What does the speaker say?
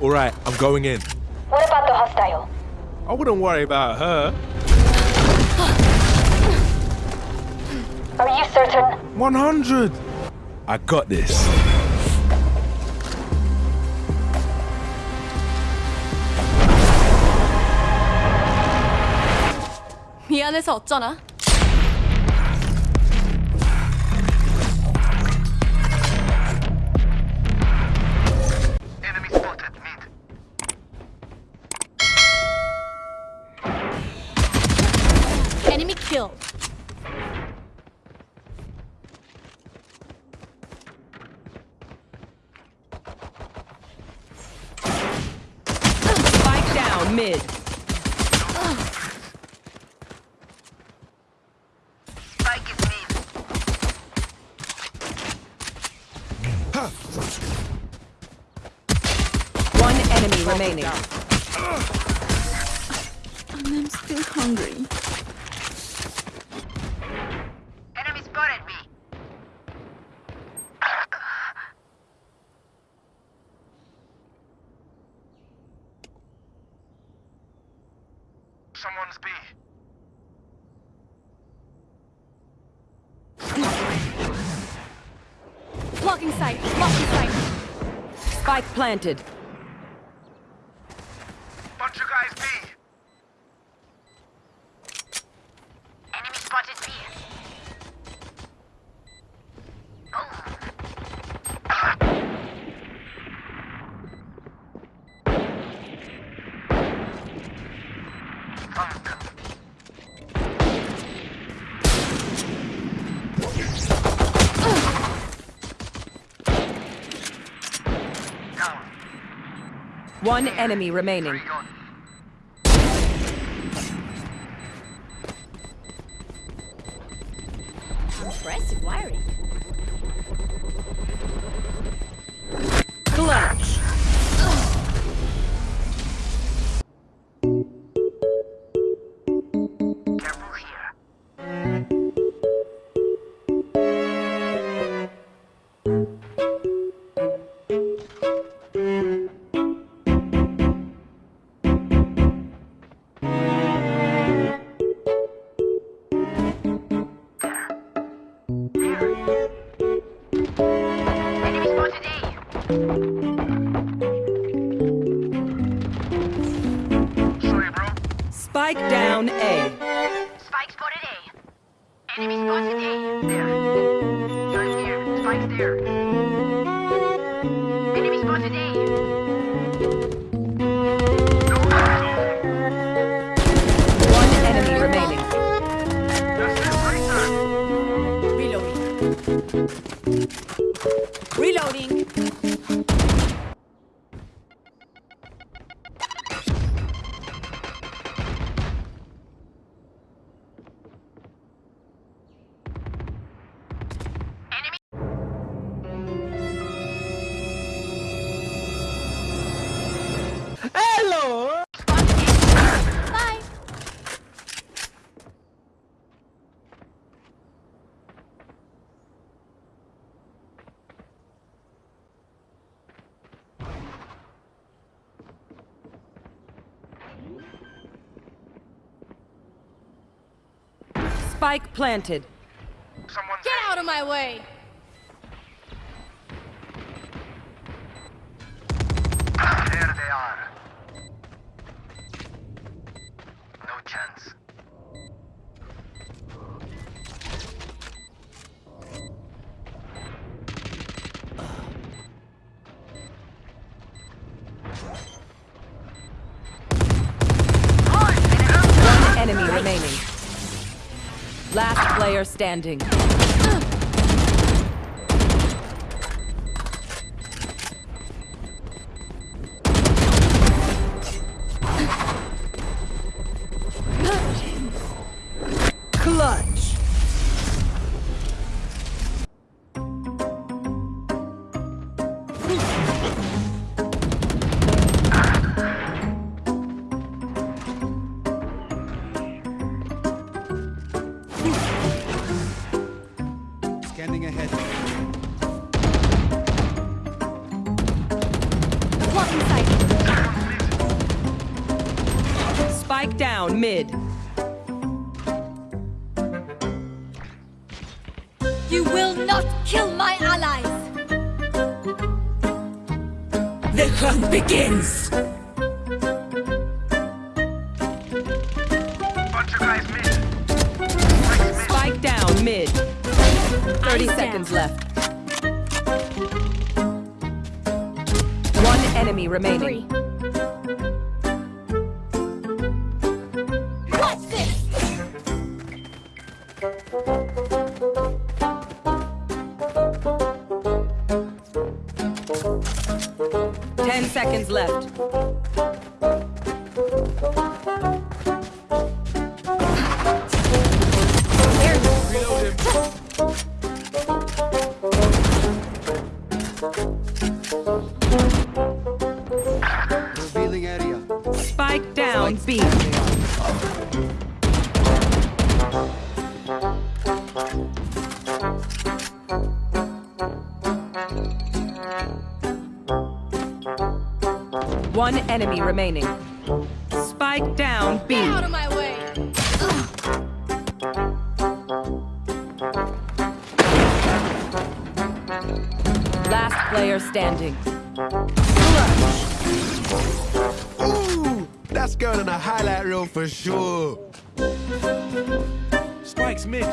All right, I'm going in. What about the hostile? I wouldn't worry about her. Are you certain? 100. I got this. 미안해서 어쩌나? Kill. Spike down mid. Spike is mid. One enemy remaining. I'm still hungry. Someone's B. Blocking sight. Blocking sight. Spike planted. Bunch of guys B. Enemy spotted B. Down. One enemy remaining. Impressive wiring. Here. There. Enemy spotted A. One enemy remaining. Right. Reloading. Reloading. Spike planted. Someone's Get out of my way. There they are. No chance. Player standing. Clutch. Spike down mid. You will not kill my allies. The hunt begins. Bunch of guys mid. Spike down mid. 30 Eyes seconds down. left. One enemy remaining. Three. Ten One enemy remaining. Spike down B. Get out of my way. Last player standing. Ooh, that's going on a highlight reel for sure. Spike's mid.